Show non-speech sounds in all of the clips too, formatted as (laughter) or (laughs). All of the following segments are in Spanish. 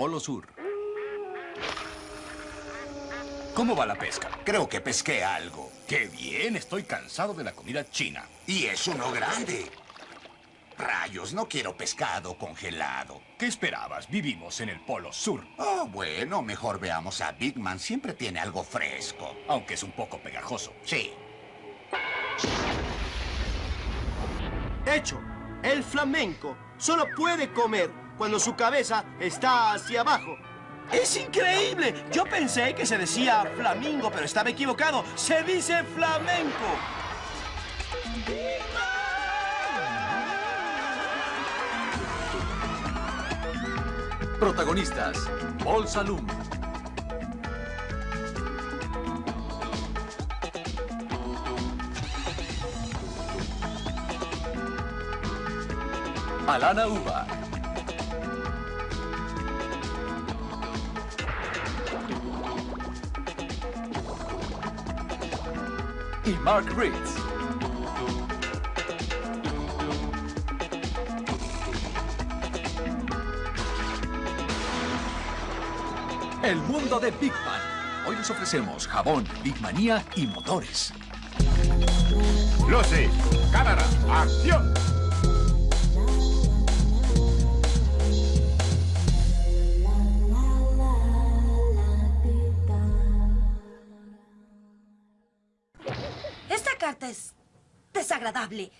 Polo Sur. ¿Cómo va la pesca? Creo que pesqué algo. ¡Qué bien! Estoy cansado de la comida china. Y es uno grande. Rayos, no quiero pescado congelado. ¿Qué esperabas? Vivimos en el Polo Sur. Oh, bueno, mejor veamos a Big Man. Siempre tiene algo fresco. Aunque es un poco pegajoso. Sí. Hecho. El flamenco solo puede comer cuando su cabeza está hacia abajo. ¡Es increíble! Yo pensé que se decía flamingo, pero estaba equivocado. ¡Se dice flamenco! Protagonistas, Paul Salum. Alana Uba. Y Mark Ritz. El mundo de Big Man. Hoy les ofrecemos jabón, Big Manía y motores. Luces, cámara, acción. Carta es desagradable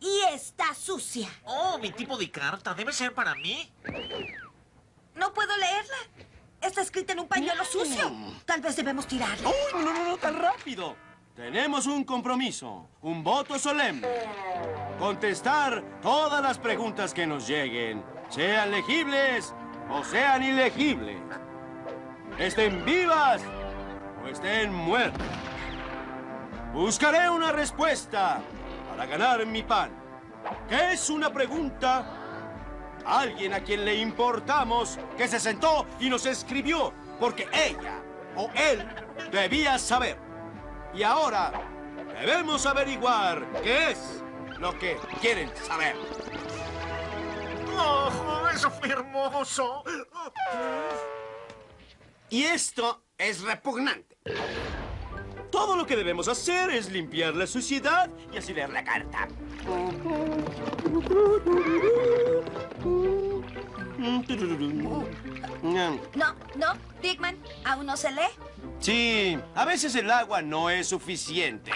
y está sucia. Oh, mi tipo de carta. ¿Debe ser para mí? No puedo leerla. Está escrita en un pañuelo sucio. Tal vez debemos tirarla. ¡Uy, no, no, no, tan rápido! Tenemos un compromiso, un voto solemne. Contestar todas las preguntas que nos lleguen, sean legibles o sean ilegibles. Estén vivas o estén muertas. Buscaré una respuesta para ganar mi pan. ¿Qué es una pregunta? Alguien a quien le importamos que se sentó y nos escribió porque ella o él debía saber. Y ahora debemos averiguar qué es lo que quieren saber. ¡Oh, eso fue hermoso! Y esto es repugnante. Todo lo que debemos hacer es limpiar la suciedad y así leer la carta. No, no, Dickman, ¿aún no se lee? Sí, a veces el agua no es suficiente.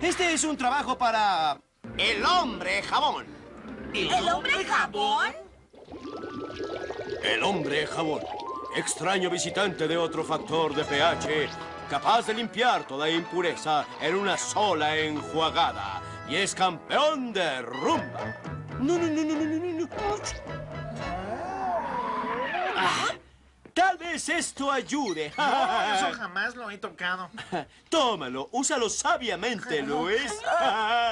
Este es un trabajo para el hombre jabón. ¿El hombre jabón? El hombre jabón. Extraño visitante de otro factor de pH, capaz de limpiar toda impureza en una sola enjuagada. Y es campeón de rumba. No, no, no, no, no, no, no. Ah, Tal vez esto ayude. No, eso jamás lo he tocado. (laughs) Tómalo, úsalo sabiamente, Luis.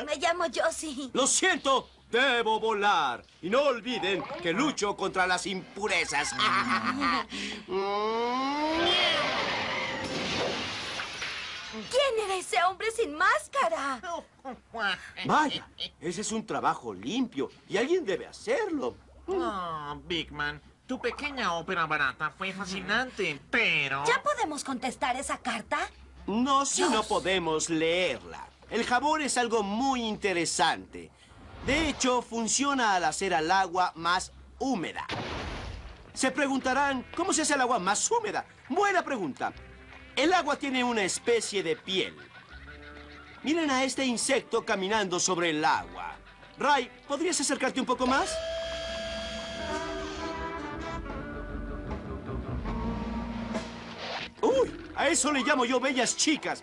Me llamo Josie. Lo siento, debo volar. Y no olviden que lucho contra las impurezas. (laughs) ¿Quién era ese hombre sin máscara? (laughs) Vaya, ese es un trabajo limpio y alguien debe hacerlo. Oh, Big Man, tu pequeña ópera barata fue fascinante, pero... ¿Ya podemos contestar esa carta? No si no podemos leerla. El jabón es algo muy interesante. De hecho, funciona al hacer al agua más húmeda. Se preguntarán, ¿cómo se hace el agua más húmeda? Buena pregunta. El agua tiene una especie de piel. Miren a este insecto caminando sobre el agua. Ray, ¿podrías acercarte un poco más? ¡Uy! A eso le llamo yo bellas chicas.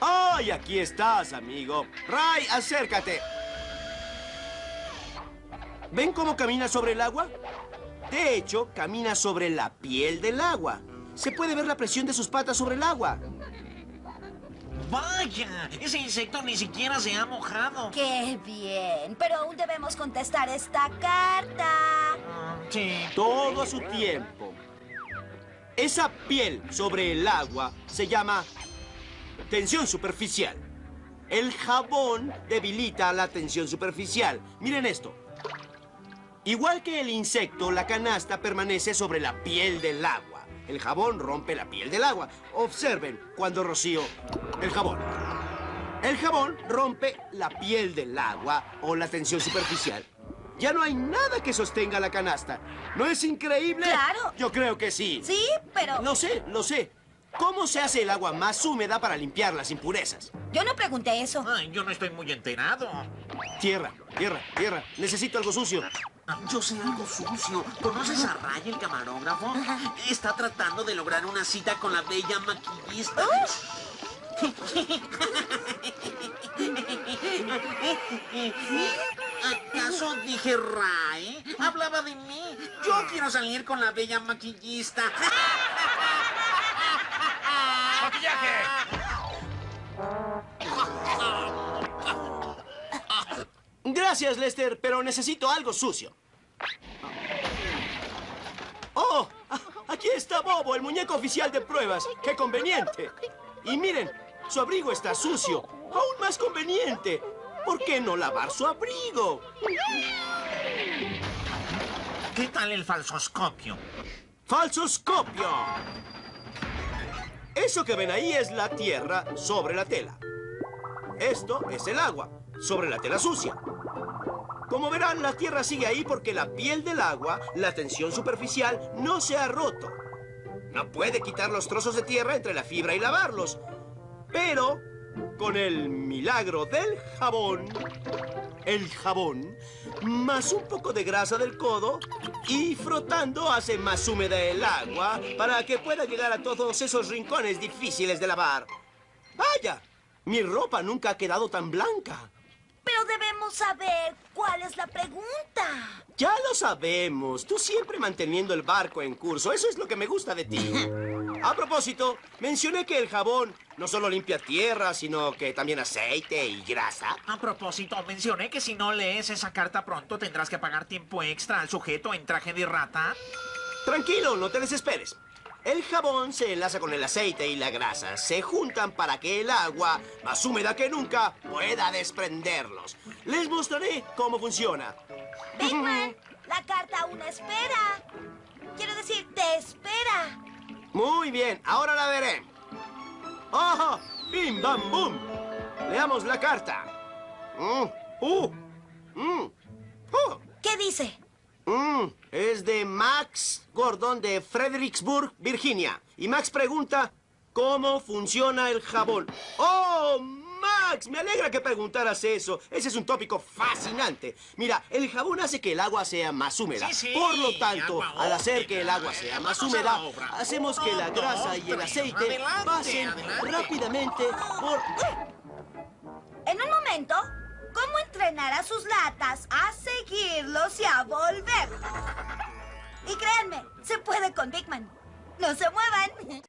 ¡Ay, aquí estás, amigo! Ray, acércate. ¿Ven cómo camina sobre el agua? De hecho, camina sobre la piel del agua. Se puede ver la presión de sus patas sobre el agua. ¡Vaya! Ese insecto ni siquiera se ha mojado. ¡Qué bien! Pero aún debemos contestar esta carta. Sí. Todo a su tiempo. Esa piel sobre el agua se llama tensión superficial. El jabón debilita la tensión superficial. Miren esto. Igual que el insecto, la canasta permanece sobre la piel del agua. El jabón rompe la piel del agua. Observen cuando rocío el jabón. El jabón rompe la piel del agua o la tensión superficial. Ya no hay nada que sostenga la canasta. ¿No es increíble? Claro. Yo creo que sí. Sí, pero... Lo sé, lo sé. ¿Cómo se hace el agua más húmeda para limpiar las impurezas? Yo no pregunté eso. Ay, yo no estoy muy enterado. Tierra, tierra, tierra. Necesito algo sucio. Yo sé algo sucio. ¿Conoces a Ray, el camarógrafo? Está tratando de lograr una cita con la bella maquillista. ¿Acaso dije Ray? Hablaba de mí. Yo quiero salir con la bella maquillista. ¡Maquillaje! Gracias, Lester, pero necesito algo sucio. ¡Oh! a- Aquí está Bobo, el muñeco oficial de pruebas. ¡Qué conveniente! Y miren, su abrigo está sucio. ¡Aún más conveniente! ¿Por qué no lavar su abrigo? ¿Qué tal el falsoscopio? ¡Falsoscopio! Eso que ven ahí es la tierra sobre la tela. Esto es el agua sobre la tela sucia. Como verán, la tierra sigue ahí porque la piel del agua, la tensión superficial, no se ha roto. No puede quitar los trozos de tierra entre la fibra y lavarlos. Pero, con el milagro del jabón, el jabón, más un poco de grasa del codo y frotando hace más húmeda el agua para que pueda llegar a todos esos rincones difíciles de lavar. ¡Vaya! Mi ropa nunca ha quedado tan blanca. Pero debemos saber cuál es la pregunta. Ya lo sabemos. Tú siempre manteniendo el barco en curso. Eso es lo que me gusta de ti. (laughs) A propósito, mencioné que el jabón no solo limpia tierra, sino que también aceite y grasa. A propósito, mencioné que si no lees esa carta pronto tendrás que pagar tiempo extra al sujeto en traje de rata. Tranquilo, no te desesperes. El jabón se enlaza con el aceite y la grasa. Se juntan para que el agua, más húmeda que nunca, pueda desprenderlos. Les mostraré cómo funciona. Bigman, (laughs) la carta aún espera. Quiero decir, te espera. Muy bien, ahora la veré. ¡Ojo! ¡Bim, bam, bum! Leamos la carta. Mm, ¡Uh! Mm, ¡Oh! ¿Qué dice? Mm, es de Max Gordon de Fredericksburg, Virginia. Y Max pregunta, ¿cómo funciona el jabón? ¡Oh, Max! Me alegra que preguntaras eso. Ese es un tópico fascinante. Mira, el jabón hace que el agua sea más húmeda. Sí, sí, Por lo tanto, al hacer que el agua sea más húmeda, hacemos que la grasa y el aceite Adelante, pasen adelante. rápidamente por... En un momento, ¿cómo entrenar a sus latas a seguirlos y a volver? Y créanme, se puede con Bigman. No se muevan.